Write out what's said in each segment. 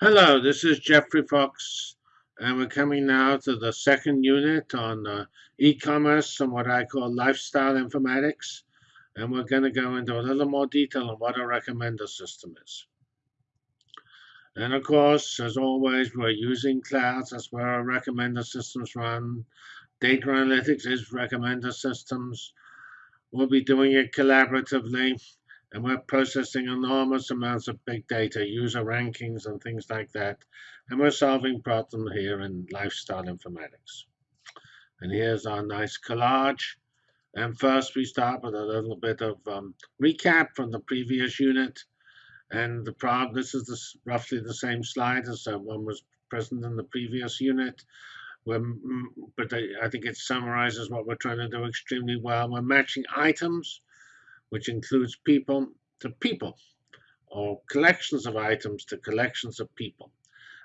Hello, this is Geoffrey Fox, and we're coming now to the second unit on uh, e-commerce and what I call lifestyle informatics. And we're going to go into a little more detail on what a recommender system is. And of course, as always, we're using clouds. That's where our recommender systems run. Data analytics is recommender systems. We'll be doing it collaboratively and we're processing enormous amounts of big data, user rankings and things like that. And we're solving problems here in lifestyle informatics. And here's our nice collage. And first we start with a little bit of um, recap from the previous unit. And the problem, this is roughly the same slide as uh, one was present in the previous unit. We're, but I think it summarizes what we're trying to do extremely well. We're matching items which includes people to people, or collections of items to collections of people.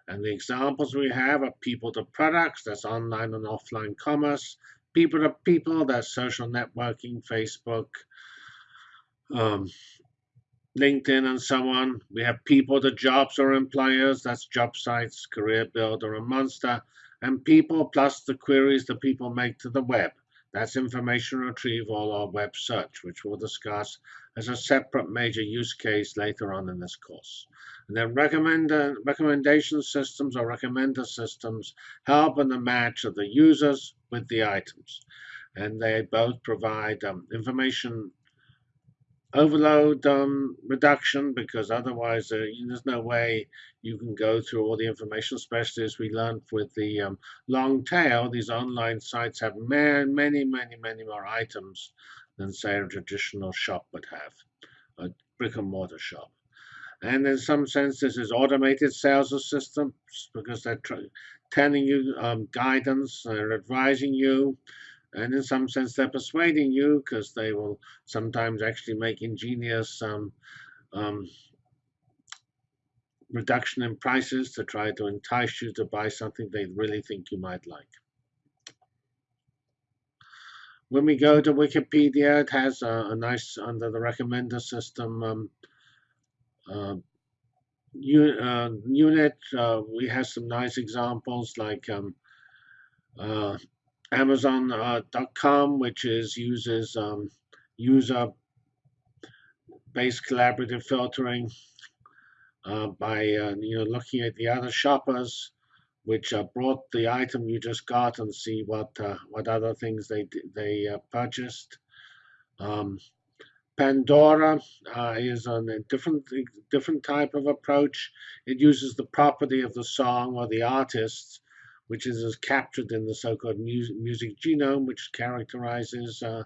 And the examples we have are people to products, that's online and offline commerce, people to people, that's social networking, Facebook, um, LinkedIn, and so on. We have people to jobs or employers, that's job sites, Career Builder, and Monster. And people plus the queries that people make to the web. That's information retrieval or web search, which we'll discuss as a separate major use case later on in this course. And then recommend, uh, recommendation systems or recommender systems help in the match of the users with the items. And they both provide um, information overload um, reduction because otherwise uh, there's no way you can go through all the information, especially as we learned with the um, long tail. These online sites have many, many, many, many more items than, say, a traditional shop would have, a brick and mortar shop. And in some sense, this is automated sales systems because they're telling you um, guidance, they're advising you, and in some sense they're persuading you because they will sometimes actually make ingenious um, um, reduction in prices to try to entice you to buy something they really think you might like. When we go to Wikipedia, it has a, a nice, under the recommender system um, uh, uh, unit. Uh, we have some nice examples like um, uh, Amazon.com, uh, which is uses um, user-based collaborative filtering uh, by uh, you know looking at the other shoppers which uh, brought the item you just got and see what uh, what other things they they uh, purchased. Um, Pandora is on a different different type of approach. It uses the property of the song or the artist which is captured in the so-called music, music, genome, which characterizes uh,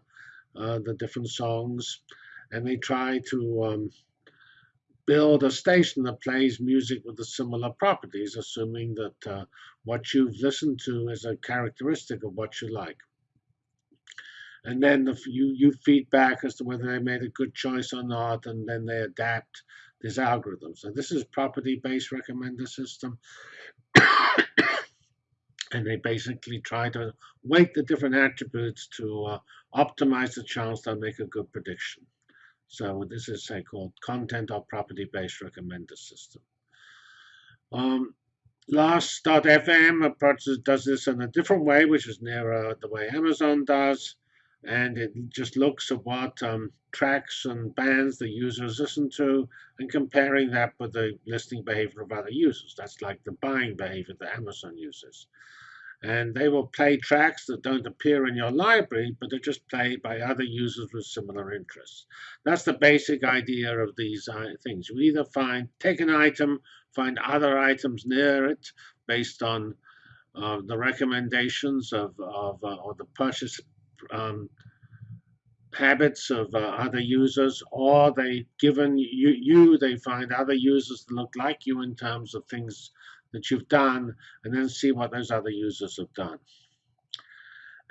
uh, the different songs. And they try to um, build a station that plays music with the similar properties, assuming that uh, what you've listened to is a characteristic of what you like. And then the, you, you feedback as to whether they made a good choice or not, and then they adapt this algorithm. So this is property-based recommender system and they basically try to weight the different attributes to uh, optimize the chance they'll make a good prediction. So this is a called content or property-based recommender system. Um, Last.fm approaches does this in a different way, which is nearer the way Amazon does, and it just looks at what um, tracks and bands the users listen to and comparing that with the listening behavior of other users. That's like the buying behavior that Amazon uses and they will play tracks that don't appear in your library, but are just played by other users with similar interests. That's the basic idea of these uh, things. You either find, take an item, find other items near it based on uh, the recommendations of, of uh, or the purchase um, habits of uh, other users, or they given you, you, they find other users that look like you in terms of things that you've done and then see what those other users have done.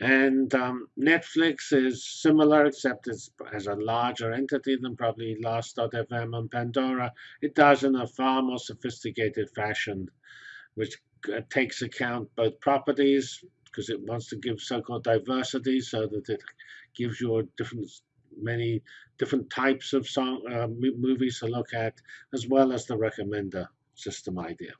And um, Netflix is similar, except it's as a larger entity than probably Last.fm and Pandora. It does in a far more sophisticated fashion, which uh, takes account both properties, because it wants to give so-called diversity, so that it gives you different, many different types of song uh, movies to look at, as well as the recommender system idea.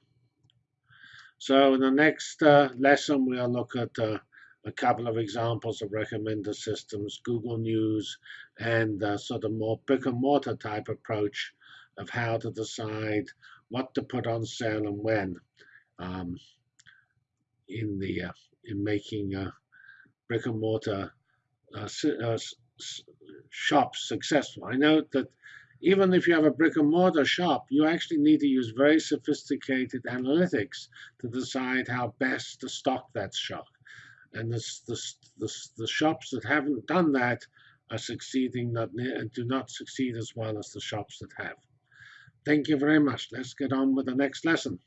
So in the next uh, lesson, we'll look at uh, a couple of examples of recommender systems, Google News, and uh, sort of more brick and mortar type approach of how to decide what to put on sale and when um, in the uh, in making uh, brick and mortar uh, uh shops successful. I know that even if you have a brick and mortar shop, you actually need to use very sophisticated analytics to decide how best to stock that shop. And the, the, the, the shops that haven't done that are succeeding not and do not succeed as well as the shops that have. Thank you very much. Let's get on with the next lesson.